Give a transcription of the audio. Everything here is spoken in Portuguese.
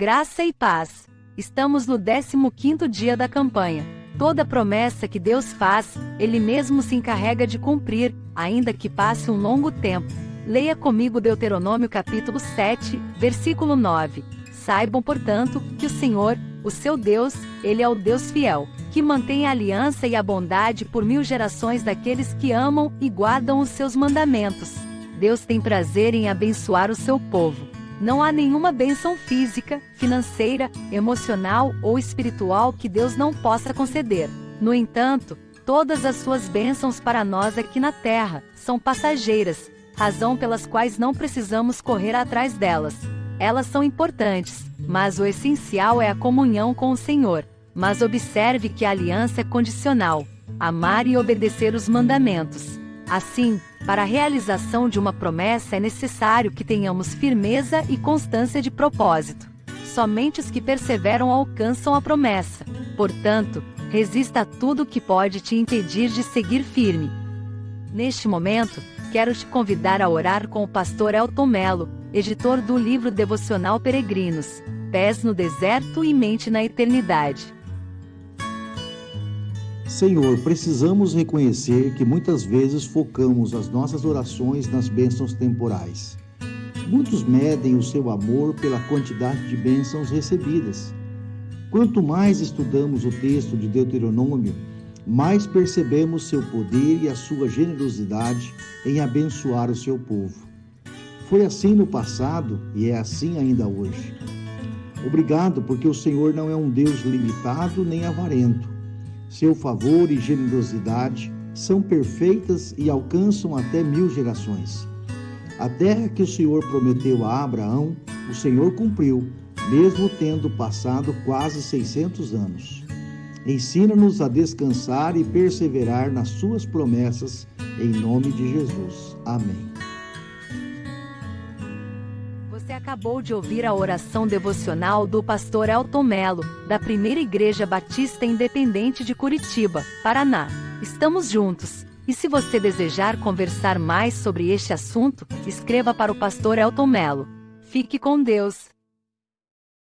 Graça e paz. Estamos no 15º dia da campanha. Toda promessa que Deus faz, Ele mesmo se encarrega de cumprir, ainda que passe um longo tempo. Leia comigo Deuteronômio capítulo 7, versículo 9. Saibam, portanto, que o Senhor, o seu Deus, Ele é o Deus fiel, que mantém a aliança e a bondade por mil gerações daqueles que amam e guardam os seus mandamentos. Deus tem prazer em abençoar o seu povo. Não há nenhuma bênção física, financeira, emocional ou espiritual que Deus não possa conceder. No entanto, todas as suas bênçãos para nós aqui na terra são passageiras, razão pelas quais não precisamos correr atrás delas. Elas são importantes, mas o essencial é a comunhão com o Senhor. Mas observe que a aliança é condicional: amar e obedecer os mandamentos. Assim, para a realização de uma promessa é necessário que tenhamos firmeza e constância de propósito. Somente os que perseveram alcançam a promessa. Portanto, resista a tudo que pode te impedir de seguir firme. Neste momento, quero te convidar a orar com o pastor Elton Melo, editor do livro devocional Peregrinos, Pés no Deserto e Mente na Eternidade. Senhor, precisamos reconhecer que muitas vezes focamos as nossas orações nas bênçãos temporais. Muitos medem o seu amor pela quantidade de bênçãos recebidas. Quanto mais estudamos o texto de Deuteronômio, mais percebemos seu poder e a sua generosidade em abençoar o seu povo. Foi assim no passado e é assim ainda hoje. Obrigado, porque o Senhor não é um Deus limitado nem avarento seu favor e generosidade são perfeitas e alcançam até mil gerações. A terra que o Senhor prometeu a Abraão, o Senhor cumpriu, mesmo tendo passado quase 600 anos. Ensina-nos a descansar e perseverar nas suas promessas, em nome de Jesus. Amém. Você acabou de ouvir a oração devocional do pastor Elton Melo, da Primeira Igreja Batista Independente de Curitiba, Paraná. Estamos juntos. E se você desejar conversar mais sobre este assunto, escreva para o pastor Elton Melo. Fique com Deus.